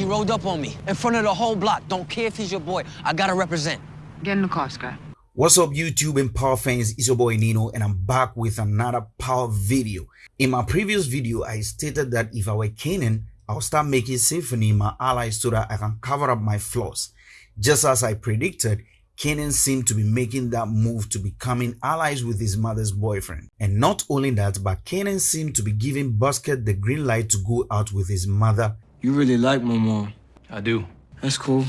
He rolled up on me in front of the whole block. Don't care if he's your boy. I gotta represent. Get in the car, Scott. What's up YouTube and Power fans, it's your boy Nino and I'm back with another Power video. In my previous video, I stated that if I were Kanan, I'll start making Symphony my ally so that I can cover up my flaws. Just as I predicted, Kanan seemed to be making that move to becoming allies with his mother's boyfriend. And not only that, but Kanan seemed to be giving Busket the green light to go out with his mother. You really like my mom. I do. That's cool.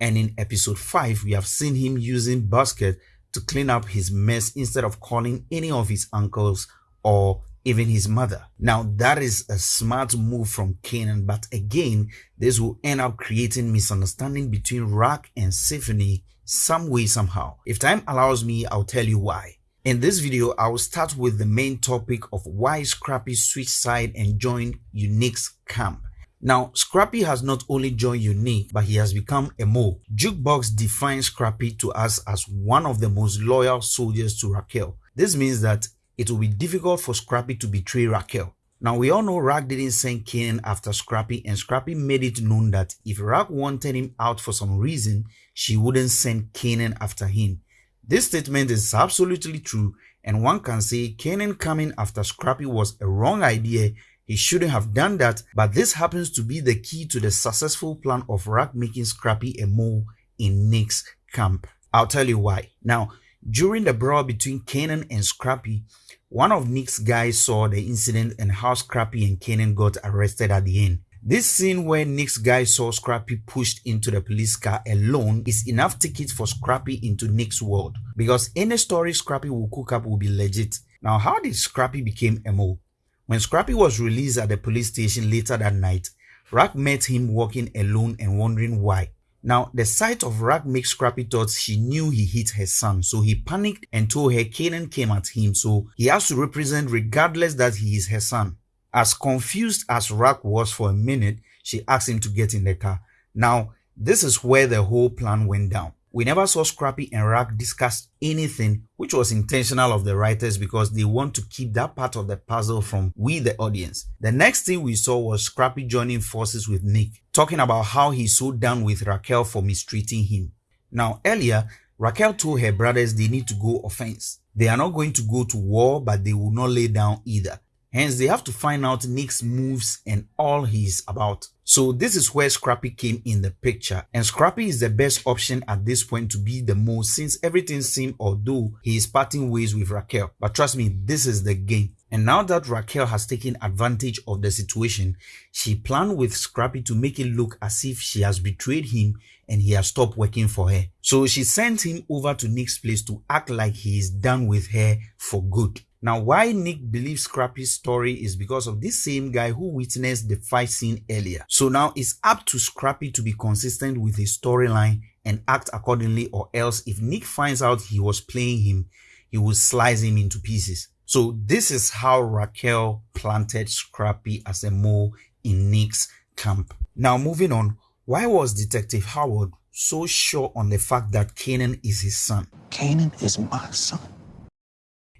And in episode 5, we have seen him using Basket to clean up his mess instead of calling any of his uncles or even his mother. Now that is a smart move from Kanan, but again, this will end up creating misunderstanding between Raq and Symphony some way somehow. If time allows me, I'll tell you why. In this video, I will start with the main topic of why Scrappy switched side and joined Unique's camp. Now, Scrappy has not only joined Unique, but he has become a mole. Jukebox defines Scrappy to us as one of the most loyal soldiers to Raquel. This means that it will be difficult for Scrappy to betray Raquel. Now, we all know Raq didn't send Kanan after Scrappy, and Scrappy made it known that if Raq wanted him out for some reason, she wouldn't send Kanan after him. This statement is absolutely true, and one can say Kanan coming after Scrappy was a wrong idea he shouldn't have done that, but this happens to be the key to the successful plan of Raq making Scrappy a mole in Nick's camp. I'll tell you why. Now, during the brawl between Kanan and Scrappy, one of Nick's guys saw the incident and how Scrappy and Kanan got arrested at the end. This scene where Nick's guy saw Scrappy pushed into the police car alone is enough ticket for Scrappy into Nick's world because any story Scrappy will cook up will be legit. Now, how did Scrappy become a mole? When Scrappy was released at the police station later that night, Raq met him walking alone and wondering why. Now, the sight of Raq makes Scrappy thought she knew he hit her son, so he panicked and told her Kanan came at him, so he has to represent regardless that he is her son. As confused as Rack was for a minute, she asked him to get in the car. Now, this is where the whole plan went down. We never saw Scrappy and Raq discuss anything, which was intentional of the writers because they want to keep that part of the puzzle from we the audience. The next thing we saw was Scrappy joining forces with Nick, talking about how he's so down with Raquel for mistreating him. Now earlier, Raquel told her brothers they need to go offense. They are not going to go to war, but they will not lay down either. Hence, they have to find out Nick's moves and all he's about. So this is where Scrappy came in the picture. And Scrappy is the best option at this point to be the most since everything seemed although he is parting ways with Raquel. But trust me, this is the game. And now that Raquel has taken advantage of the situation, she planned with Scrappy to make it look as if she has betrayed him and he has stopped working for her. So she sent him over to Nick's place to act like he is done with her for good. Now, why Nick believes Scrappy's story is because of this same guy who witnessed the fight scene earlier. So now it's up to Scrappy to be consistent with his storyline and act accordingly or else if Nick finds out he was playing him, he will slice him into pieces. So this is how Raquel planted Scrappy as a mole in Nick's camp. Now moving on, why was Detective Howard so sure on the fact that Kanan is his son? Kanan is my son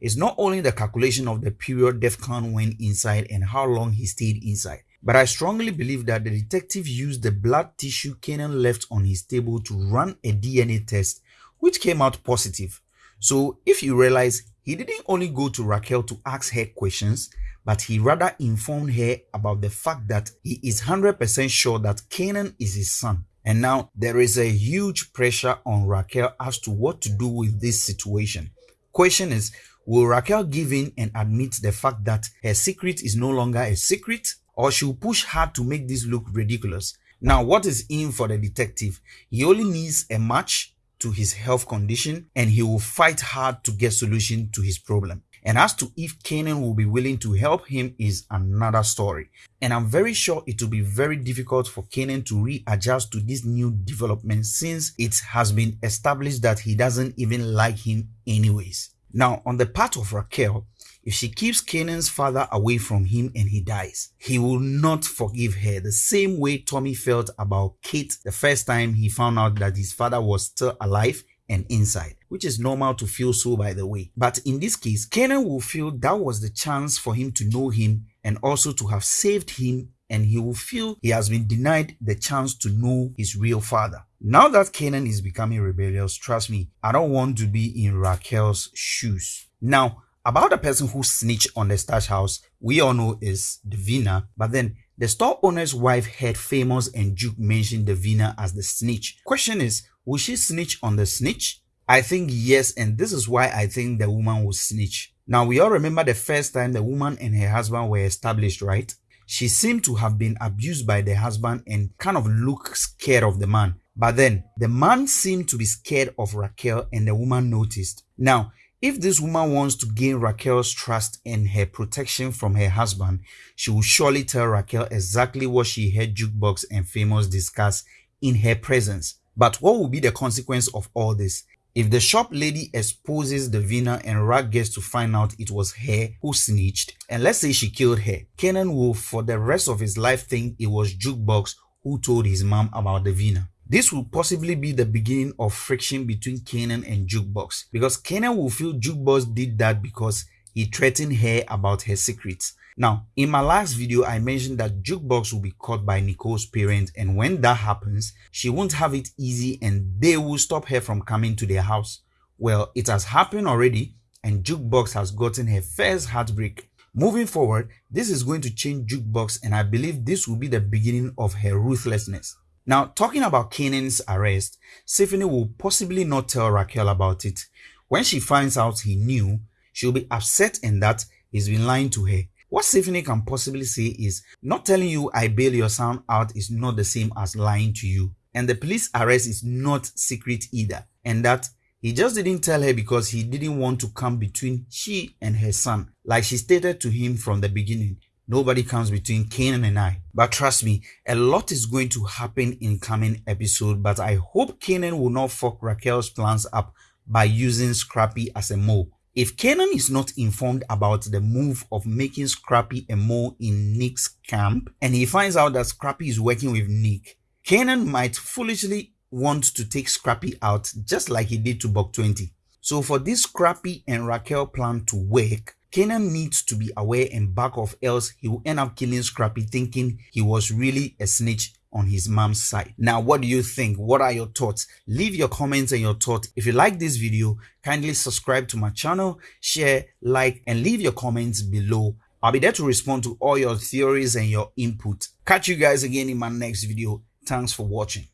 is not only the calculation of the period DEFCON went inside and how long he stayed inside, but I strongly believe that the detective used the blood tissue Kanan left on his table to run a DNA test, which came out positive. So if you realize, he didn't only go to Raquel to ask her questions, but he rather informed her about the fact that he is 100% sure that Kanan is his son. And now there is a huge pressure on Raquel as to what to do with this situation. Question is, Will Raquel give in and admit the fact that her secret is no longer a secret or she'll push hard to make this look ridiculous? Now, what is in for the detective? He only needs a match to his health condition and he will fight hard to get solution to his problem. And as to if Kanan will be willing to help him is another story. And I'm very sure it will be very difficult for Kanan to readjust to this new development since it has been established that he doesn't even like him anyways. Now, on the part of Raquel, if she keeps Kanan's father away from him and he dies, he will not forgive her the same way Tommy felt about Kate the first time he found out that his father was still alive and inside, which is normal to feel so by the way. But in this case, Kanan will feel that was the chance for him to know him and also to have saved him and he will feel he has been denied the chance to know his real father. Now that Kanan is becoming rebellious, trust me, I don't want to be in Raquel's shoes. Now, about the person who snitched on the stash house, we all know is Davina, but then the store owner's wife heard Famous and Duke mention Davina as the snitch. Question is, will she snitch on the snitch? I think yes, and this is why I think the woman will snitch. Now, we all remember the first time the woman and her husband were established, right? She seemed to have been abused by the husband and kind of looked scared of the man. But then the man seemed to be scared of Raquel and the woman noticed. Now, if this woman wants to gain Raquel's trust and her protection from her husband, she will surely tell Raquel exactly what she heard Jukebox and Famous discuss in her presence. But what will be the consequence of all this? If the shop lady exposes Davina and Raq gets to find out it was her who snitched, and let's say she killed her, Kanan will for the rest of his life think it was Jukebox who told his mom about Davina. This will possibly be the beginning of friction between Kanan and Jukebox because Kanan will feel Jukebox did that because he threatened her about her secrets. Now, in my last video, I mentioned that Jukebox will be caught by Nicole's parents and when that happens, she won't have it easy and they will stop her from coming to their house. Well, it has happened already and Jukebox has gotten her first heartbreak. Moving forward, this is going to change Jukebox and I believe this will be the beginning of her ruthlessness. Now, talking about Kanan's arrest, Stephanie will possibly not tell Raquel about it. When she finds out he knew, she'll be upset and that he's been lying to her. What Stephanie can possibly say is, not telling you I bail your son out is not the same as lying to you. And the police arrest is not secret either. And that he just didn't tell her because he didn't want to come between she and her son, like she stated to him from the beginning. Nobody comes between Kanan and I. But trust me, a lot is going to happen in coming episode. But I hope Kanan will not fuck Raquel's plans up by using Scrappy as a mole. If Kanan is not informed about the move of making Scrappy a mole in Nick's camp, and he finds out that Scrappy is working with Nick, Kanan might foolishly want to take Scrappy out just like he did to Buck 20. So for this Scrappy and Raquel plan to work, Kanan needs to be aware and back off else he will end up killing Scrappy thinking he was really a snitch on his mom's side. Now, what do you think? What are your thoughts? Leave your comments and your thoughts. If you like this video, kindly subscribe to my channel, share, like, and leave your comments below. I'll be there to respond to all your theories and your input. Catch you guys again in my next video. Thanks for watching.